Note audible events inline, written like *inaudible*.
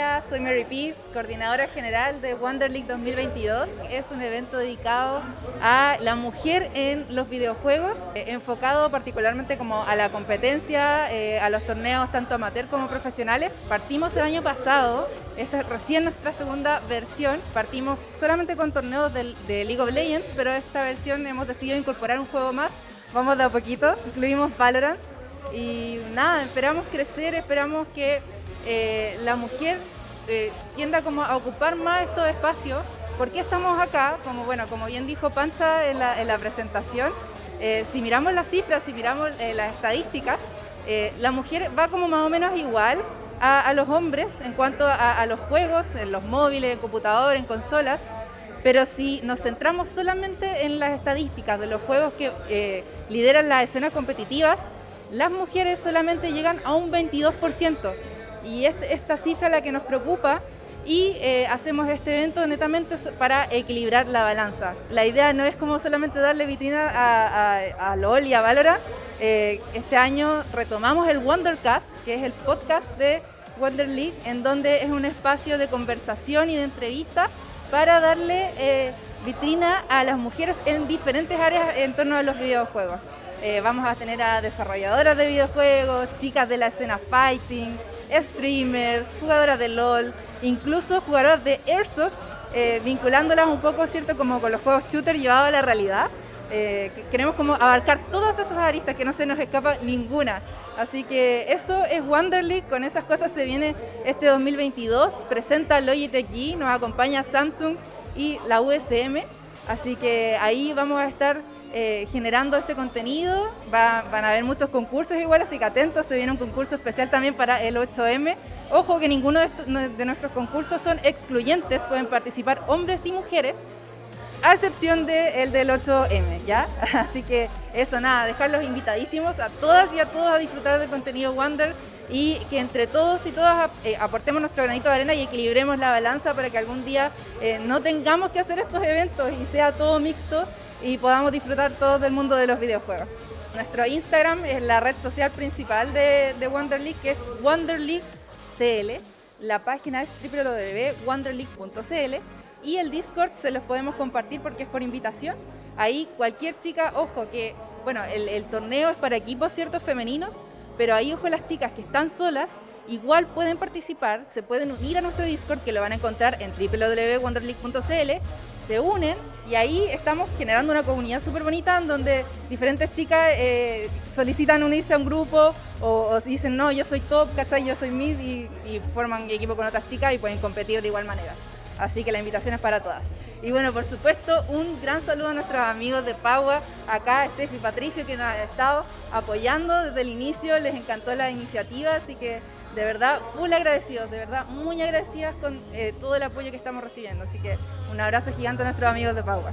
Soy Mary Peace, coordinadora general de Wonder League 2022. Es un evento dedicado a la mujer en los videojuegos, eh, enfocado particularmente como a la competencia, eh, a los torneos tanto amateur como profesionales. Partimos el año pasado, esta es recién nuestra segunda versión, partimos solamente con torneos de, de League of Legends, pero esta versión hemos decidido incorporar un juego más. Vamos de a poquito, incluimos Valorant y nada, esperamos crecer, esperamos que eh, la mujer eh, tienda como a ocupar más estos espacios. ¿Por qué estamos acá? Como, bueno, como bien dijo Pancha en la, presentación, eh, si miramos las cifras, si miramos las estadísticas, la mujer va como más o menos igual a, los hombres en cuanto a, los juegos, en los móviles, en computador, en consolas, pero si nos centramos solamente en las estadísticas de los juegos que lideran las escenas competitivas, las mujeres solamente llegan a un 22%. Y este, esta cifra la que nos preocupa y eh, hacemos este evento netamente para equilibrar la balanza. La idea no es como solamente darle vitrina a, LOL y a Valorant. Eh, este año retomamos el Wondercast, que es el podcast de Wonder League, en donde es un espacio de conversación y de entrevista para darle eh, vitrina a las mujeres en diferentes áreas en torno a los videojuegos. vamos a tener a desarrolladoras de videojuegos, chicas de la escena fighting, streamers, jugadoras de LOL, incluso jugadoras de Airsoft, eh, vinculándolas un poco, ¿cierto?, como con los juegos shooter llevados a la realidad. Eh, queremos como abarcar todas esas aristas, que no se nos escapa ninguna. Así que eso es Wonderly, con esas cosas se viene este 2022, presenta Logitech G, nos acompaña Samsung y la USM, así que ahí vamos a estar eh, generando este contenido. van a haber muchos concursos igual, así que atentos, se viene un concurso especial también para el 8M. Ojo que ninguno de, nuestros concursos son excluyentes, pueden participar hombres y mujeres, a excepción del del 8M, ¿ya? *laughs* Así que eso, nada, dejarlos invitadísimos a todas y a todos a disfrutar del contenido Wonder y que entre todos y todas eh, aportemos nuestro granito de arena y equilibremos la balanza para que algún día eh, no tengamos que hacer estos eventos y sea todo mixto y podamos disfrutar todos del mundo de los videojuegos. Nuestro Instagram es la red social principal de, de Wonder League, que es Wonder League CL. La página es www.wonderleague.cl y el Discord se los podemos compartir porque es por invitación. Ahí cualquier chica, ojo, que bueno, el, el torneo es para equipos ciertos femeninos, pero ahí ojo las chicas que están solas, igual pueden participar, se pueden unir a nuestro Discord que lo van a encontrar en www.wonderleague.cl se unen y ahí estamos generando una comunidad súper bonita en donde diferentes chicas eh, solicitan unirse a un grupo o, dicen no, yo soy top, ¿cachai? Yo soy mid y, forman equipo con otras chicas y pueden competir de igual manera. Así que la invitación es para todas. Y bueno, por supuesto, un gran saludo a nuestros amigos de Pagua, acá Steffi y Patricio que nos han estado apoyando desde el inicio, les encantó la iniciativa, así que de verdad, full agradecidos, de verdad, muy agradecidas con eh, todo el apoyo que estamos recibiendo. Así que un abrazo gigante a nuestros amigos de Paua.